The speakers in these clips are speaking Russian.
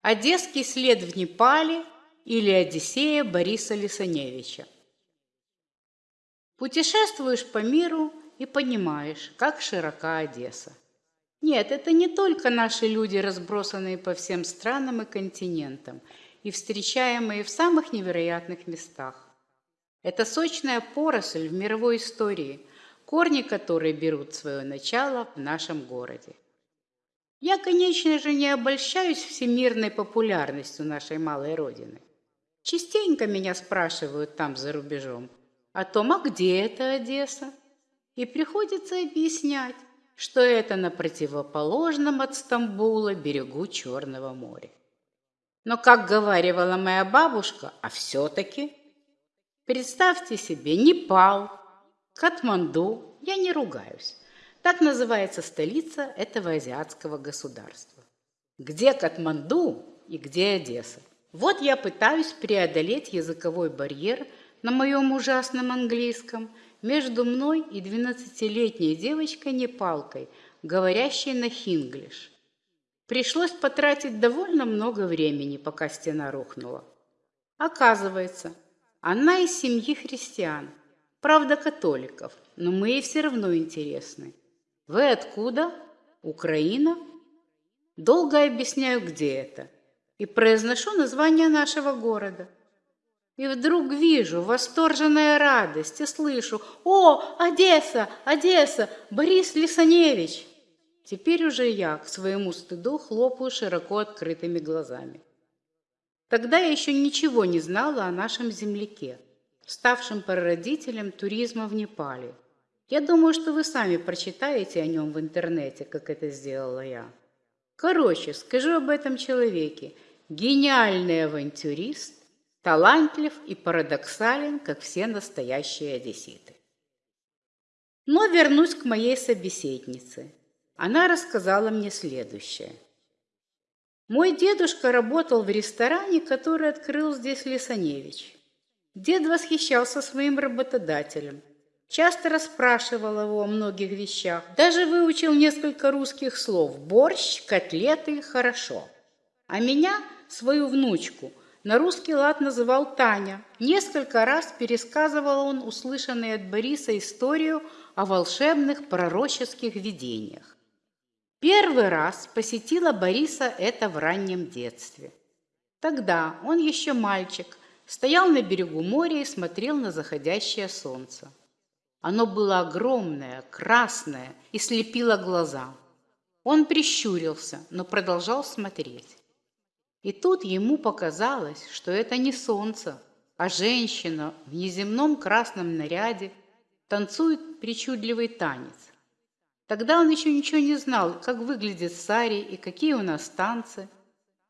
Одесский след в Непале или Одиссея Бориса Лисаневича. Путешествуешь по миру и понимаешь, как широка Одесса. Нет, это не только наши люди, разбросанные по всем странам и континентам и встречаемые в самых невероятных местах. Это сочная поросль в мировой истории, корни которой берут свое начало в нашем городе. Я, конечно же, не обольщаюсь всемирной популярностью нашей малой родины. Частенько меня спрашивают там за рубежом о том, а где это Одесса? И приходится объяснять, что это на противоположном от Стамбула берегу Черного моря. Но, как говаривала моя бабушка, а все-таки, представьте себе, Непал, Катманду, я не ругаюсь, так называется столица этого азиатского государства. Где Катманду и где Одесса? Вот я пытаюсь преодолеть языковой барьер на моем ужасном английском между мной и двенадцатилетней девочкой-непалкой, говорящей на хинглиш. Пришлось потратить довольно много времени, пока стена рухнула. Оказывается, она из семьи христиан, правда католиков, но мы ей все равно интересны. Вы откуда? Украина? Долго объясняю, где это. И произношу название нашего города. И вдруг вижу восторженная радость и слышу «О, Одесса, Одесса, Борис Лисаневич!» Теперь уже я к своему стыду хлопаю широко открытыми глазами. Тогда я еще ничего не знала о нашем земляке, ставшем прародителем туризма в Непале – я думаю, что вы сами прочитаете о нем в интернете, как это сделала я. Короче, скажу об этом человеке. Гениальный авантюрист, талантлив и парадоксален, как все настоящие одесситы. Но вернусь к моей собеседнице. Она рассказала мне следующее. Мой дедушка работал в ресторане, который открыл здесь Лисаневич. Дед восхищался своим работодателем – Часто расспрашивал его о многих вещах. Даже выучил несколько русских слов. Борщ, котлеты – хорошо. А меня, свою внучку, на русский лад называл Таня. Несколько раз пересказывал он услышанные от Бориса историю о волшебных пророческих видениях. Первый раз посетила Бориса это в раннем детстве. Тогда он еще мальчик, стоял на берегу моря и смотрел на заходящее солнце. Оно было огромное, красное и слепило глаза. Он прищурился, но продолжал смотреть. И тут ему показалось, что это не солнце, а женщина в неземном красном наряде танцует причудливый танец. Тогда он еще ничего не знал, как выглядит сари и какие у нас танцы.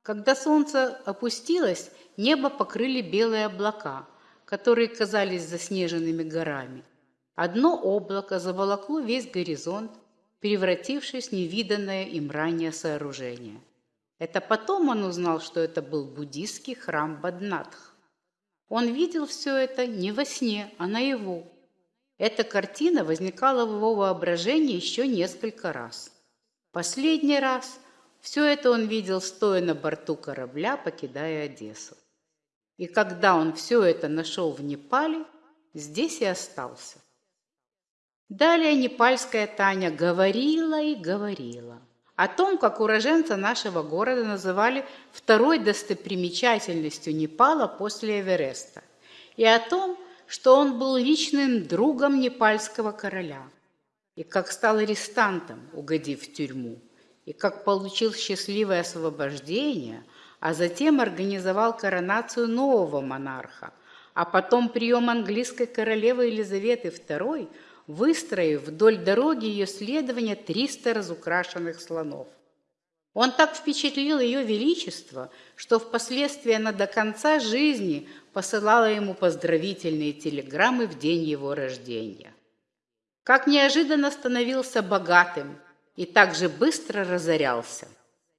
Когда солнце опустилось, небо покрыли белые облака, которые казались заснеженными горами. Одно облако заволокло весь горизонт, превратившись в невиданное им ранее сооружение. Это потом он узнал, что это был буддийский храм Баднатх. Он видел все это не во сне, а наяву. Эта картина возникала в его воображении еще несколько раз. Последний раз все это он видел, стоя на борту корабля, покидая Одессу. И когда он все это нашел в Непале, здесь и остался. Далее непальская Таня говорила и говорила о том, как уроженца нашего города называли второй достопримечательностью Непала после Эвереста, и о том, что он был личным другом непальского короля, и как стал арестантом, угодив в тюрьму, и как получил счастливое освобождение, а затем организовал коронацию нового монарха, а потом прием английской королевы Елизаветы II – выстроив вдоль дороги ее следования 300 разукрашенных слонов. Он так впечатлил ее величество, что впоследствии она до конца жизни посылала ему поздравительные телеграммы в день его рождения. Как неожиданно становился богатым и так же быстро разорялся,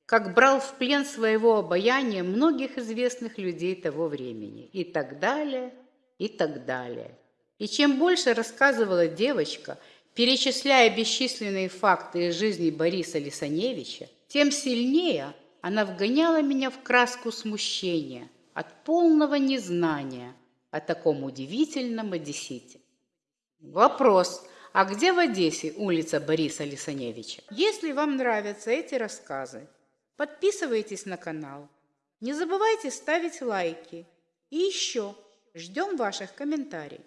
как брал в плен своего обаяния многих известных людей того времени и так далее, и так далее. И чем больше рассказывала девочка, перечисляя бесчисленные факты из жизни Бориса Лисаневича, тем сильнее она вгоняла меня в краску смущения от полного незнания о таком удивительном одессите. Вопрос. А где в Одессе улица Бориса Лисаневича? Если вам нравятся эти рассказы, подписывайтесь на канал. Не забывайте ставить лайки. И еще ждем ваших комментариев.